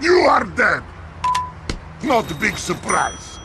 You are dead! Not a big surprise.